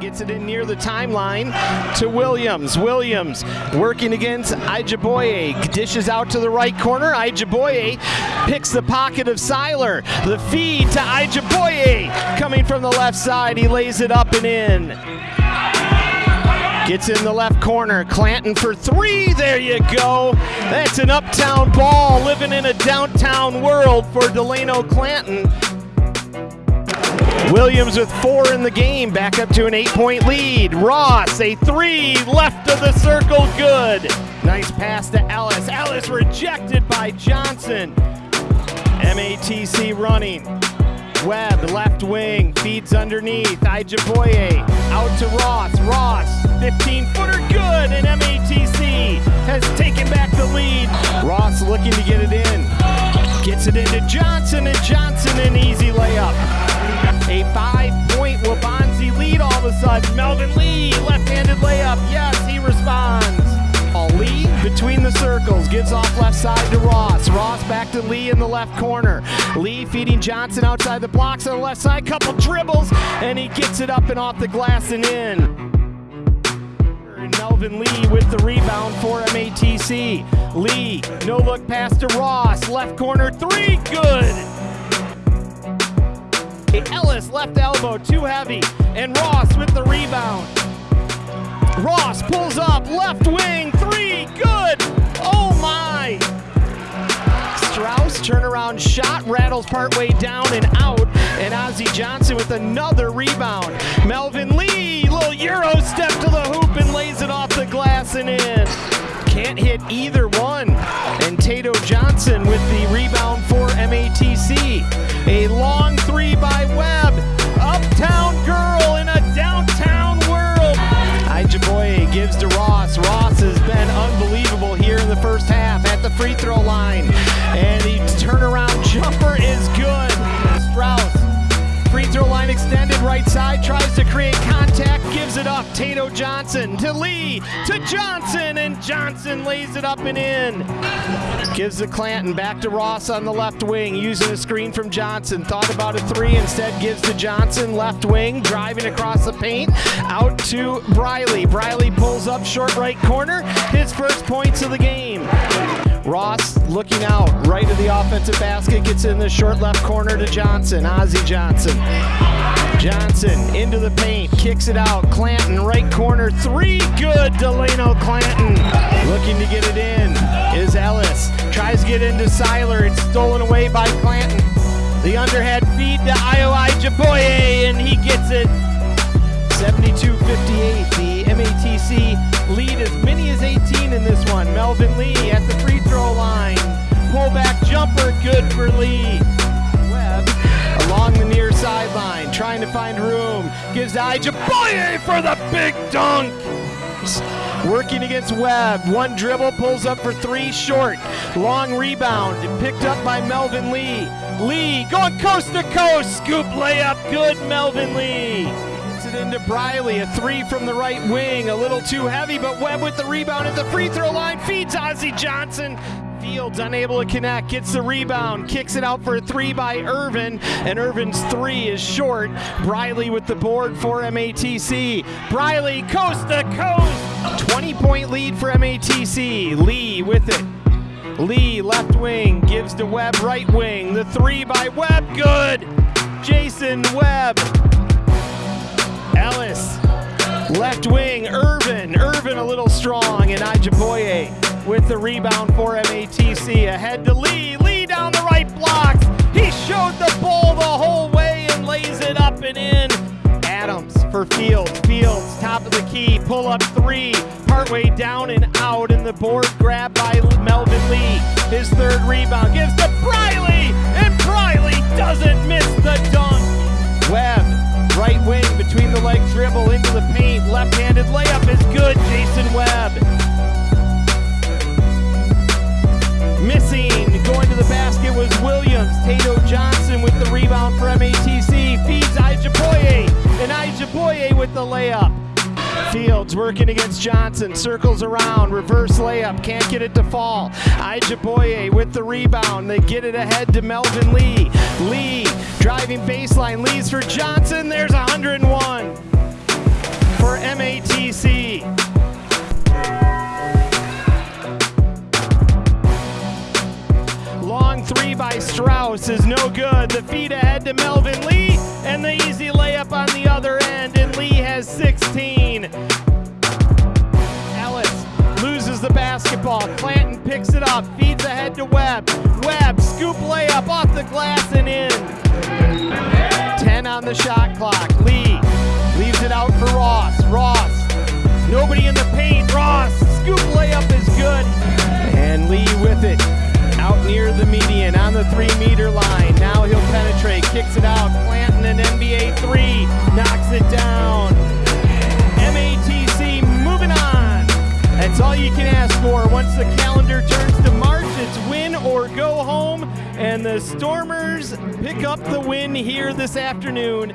Gets it in near the timeline to Williams. Williams working against Ijaboye. Dishes out to the right corner. Ijaboye picks the pocket of Seiler. The feed to Ijaboye coming from the left side. He lays it up and in. Gets in the left corner. Clanton for three. There you go. That's an uptown ball living in a downtown world for Delano Clanton. Williams with four in the game, back up to an eight point lead. Ross, a three, left of the circle, good. Nice pass to Ellis. Ellis rejected by Johnson. MATC running. Webb, left wing, feeds underneath. Ijaboye out to Ross. Ross, 15 footer, good. And MATC has taken back the lead. Ross looking to get it in. Gets it into Johnson, and Johnson an Melvin Lee, left-handed layup. Yes, he responds. Lee between the circles, gives off left side to Ross. Ross back to Lee in the left corner. Lee feeding Johnson outside the blocks on the left side. Couple dribbles, and he gets it up and off the glass and in. Melvin Lee with the rebound for MATC. Lee, no look pass to Ross. Left corner three, good. Ellis left elbow, too heavy, and Ross. Ross pulls up, left wing, three, good. Oh my. Strauss turnaround shot, rattles partway down and out, and Ozzie Johnson with another rebound. Melvin Lee, little Euro step to the hoop and lays it off the glass and in. Can't hit either one. And Tato Johnson Ross. Ross has been unbelievable here in the first half at the free throw line. And the turnaround jumper is good. Strauss, free throw line extended right side, tries to it up. Tato Johnson to Lee, to Johnson, and Johnson lays it up and in. Gives the Clanton back to Ross on the left wing, using a screen from Johnson. Thought about a three, instead gives to Johnson, left wing, driving across the paint, out to Briley. Briley pulls up short right corner, his first points of the game. Ross looking out, right of the offensive basket, gets in the short left corner to Johnson, Ozzie Johnson. Johnson into the paint, kicks it out. Clanton, right corner, three good. Delano Clanton looking to get it in is Ellis. Tries to get into Seiler. It's stolen away by Clanton. The underhand feed to Ioi Jaboye, and he gets it. 72-58. The MATC lead as many as 18 Lee. Webb along the near sideline, trying to find room. Gives to for the big dunk. Working against Webb. One dribble, pulls up for three short. Long rebound, picked up by Melvin Lee. Lee going coast to coast. Scoop layup, good Melvin Lee. Gets it into Briley, a three from the right wing. A little too heavy, but Webb with the rebound at the free throw line. Feeds Ozzie Johnson. Fields unable to connect, gets the rebound, kicks it out for a three by Irvin, and Irvin's three is short. Briley with the board for MATC. Briley coast to coast, 20 point lead for MATC. Lee with it. Lee left wing gives to Webb right wing. The three by Webb, good. Jason Webb. The rebound for MATC. Ahead to Lee. Lee down the right blocks. He showed the ball the whole way and lays it up and in. Adams for Fields. Fields, top of the key, pull up three, partway down and out, and the board grab by Melvin Lee. His third rebound gives to Briley, and Briley doesn't miss the dunk. Webb, right wing between the leg dribble into the paint, left-handed layup is good. with the layup. Fields working against Johnson, circles around, reverse layup, can't get it to fall. Ijaboye with the rebound, they get it ahead to Melvin Lee. Lee driving baseline, leaves for Johnson, there's 101 for MATC. Long three by Strauss is no good. The feed ahead to Melvin Lee, and the easy layup on the other end. 16. Ellis loses the basketball. Clanton picks it up, feeds ahead to Webb. Webb, scoop layup off the glass and in. 10 on the shot clock. Lee leaves it out for Ross. Ross, nobody in the paint. Ross, scoop layup is good. And Lee with it out near the median on the three meter line. You can ask for. Once the calendar turns to March, it's win or go home. And the Stormers pick up the win here this afternoon